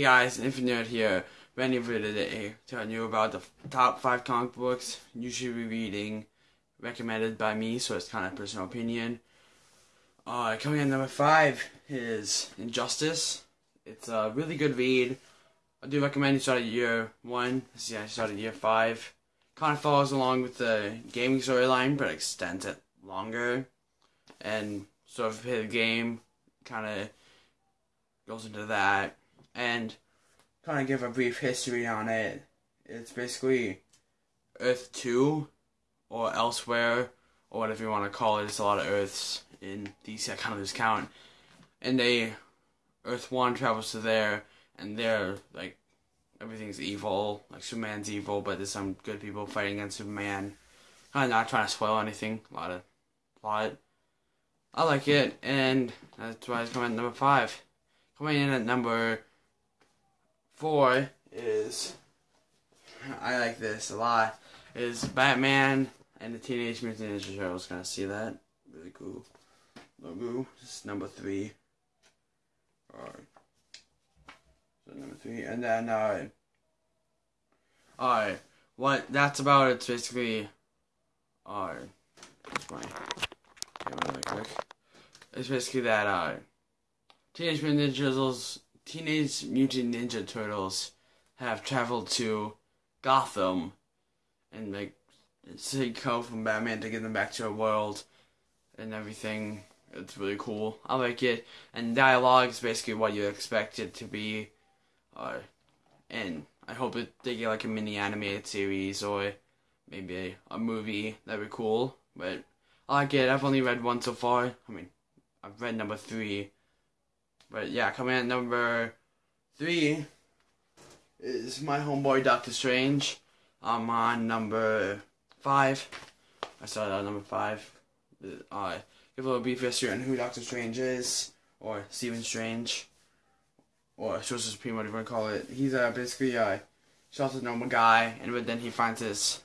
Hey guys, Infinite here, ready for today, telling you about the top 5 comic books you should be reading, recommended by me, so it's kind of personal opinion. Uh, coming in number 5 is Injustice. It's a really good read. I do recommend you start at year 1, see I started year 5. Kind of follows along with the gaming storyline, but extends it longer. And of hit the game, kind of goes into that and kind of give a brief history on it. It's basically Earth 2 or elsewhere or whatever you want to call it. It's a lot of Earths in DC. I kind of just count. And they, Earth 1 travels to there, and they're like, everything's evil. Like Superman's evil, but there's some good people fighting against Superman. Kind of not trying to spoil anything. A lot of plot. I like it, and that's why it's coming at number 5. Coming in at number four is I like this a lot. Is Batman and the Teenage Mutant Ninja Turtles. Gonna see that? Really cool logo. This is number three. Alright. So number three, and then uh. Alright, what that's about? It's basically. Alright, my really quick. It's basically that uh. Teenage Mutant Ninja Turtles Teenage Mutant Ninja Turtles have traveled to Gotham and like take help from Batman to get them back to a world and everything. It's really cool. I like it. And dialogue is basically what you expect it to be. Uh, and I hope it, they get like a mini animated series or maybe a, a movie. That'd be cool. But I like it. I've only read one so far. I mean, I've read number three but yeah, coming at number three is my homeboy Doctor Strange. I'm on number five. I started on number five. Uh, give a little brief history on who Doctor Strange is, or Stephen Strange, or Sorcerer Supreme, whatever you want to call it. He's uh, basically a normal guy, and but then he finds this.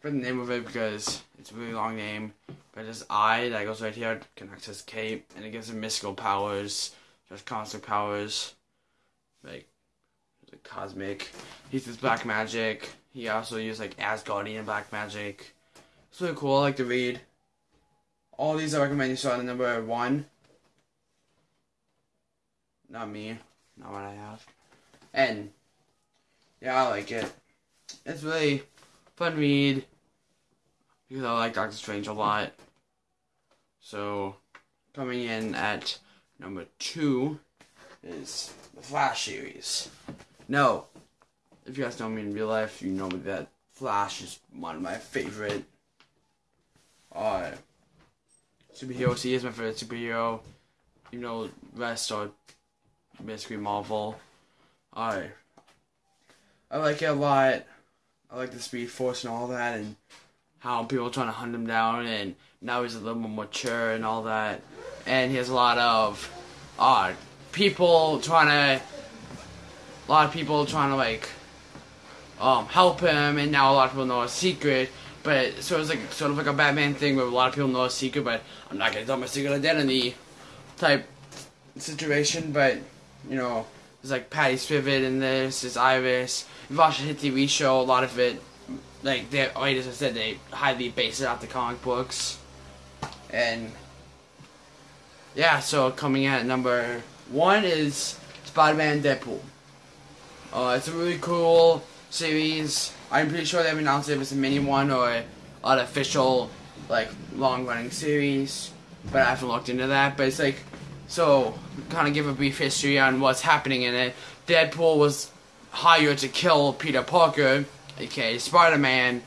For the name of it because it's a really long name. But his eye that goes right here connects his cape, and it gives him mystical powers, just cosmic powers, like, cosmic. He uses black magic. He also uses like Asgardian black magic. It's really cool. I like to read. All these I recommend you start at number one. Not me, not what I have. And yeah, I like it. It's really fun read because I like Doctor Strange a lot. So, coming in at number two is the Flash series. No, if you guys know me in real life, you know that Flash is one of my favorite uh, superheroes. He is my favorite superhero. You know, rest are basically Marvel. I I like it a lot. I like the Speed Force and all that, and how people are trying to hunt him down, and now he's a little more mature and all that. And he has a lot of uh, people trying to, a lot of people trying to like um, help him, and now a lot of people know a secret. But so it's like sort of like a Batman thing where a lot of people know a secret, but I'm not gonna tell my secret identity type situation. But you know, there's like Patty Spivot in this, there's Iris. If you watch the hit TV show, a lot of it like they like as I said, they highly base it off the comic books, and yeah. So coming at number one is Spider-Man Deadpool. Uh, it's a really cool series. I'm pretty sure they've announced if it's a mini one or an official like long-running series, but I haven't looked into that. But it's like so kind of give a brief history on what's happening in it. Deadpool was hired to kill Peter Parker aka Spider-Man,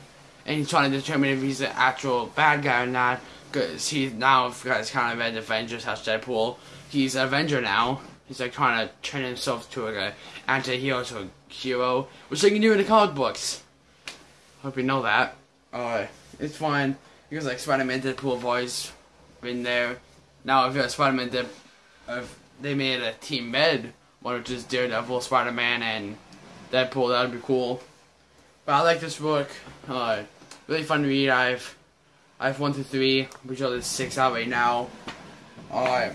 and he's trying to determine if he's an actual bad guy or not. Because he's now got kind of an Avengers has Deadpool. He's an Avenger now. He's like trying to turn himself to like an anti-hero to a hero, which they can do in the comic books. Hope you know that. Uh, it's fun because like Spider-Man, Deadpool have always been there. Now if you're a Spider-Man, Dead, if they made a team med, one which is Daredevil, Spider-Man, and Deadpool, that'd be cool. But I like this book. Uh, really fun to read. I've I've one through three. I'm sure there's six out right now. Uh,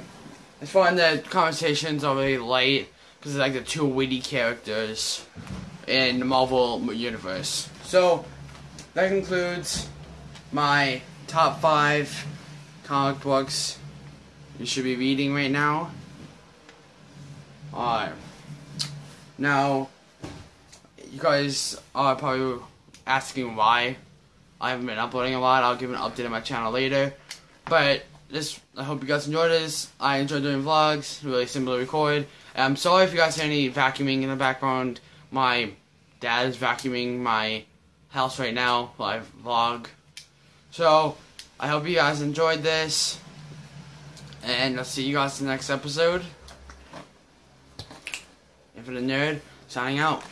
it's fun. The conversations are really light, because it's like the two witty characters in the Marvel universe. So that concludes my top five comic books you should be reading right now. Alright. Now, you guys are probably asking why I haven't been uploading a lot. I'll give an update on my channel later. But this, I hope you guys enjoyed this. I enjoy doing vlogs. Really simple to record. I'm sorry if you guys hear any vacuuming in the background. My dad is vacuuming my house right now live vlog. So, I hope you guys enjoyed this. And I'll see you guys in the next episode. Infinite Nerd, signing out.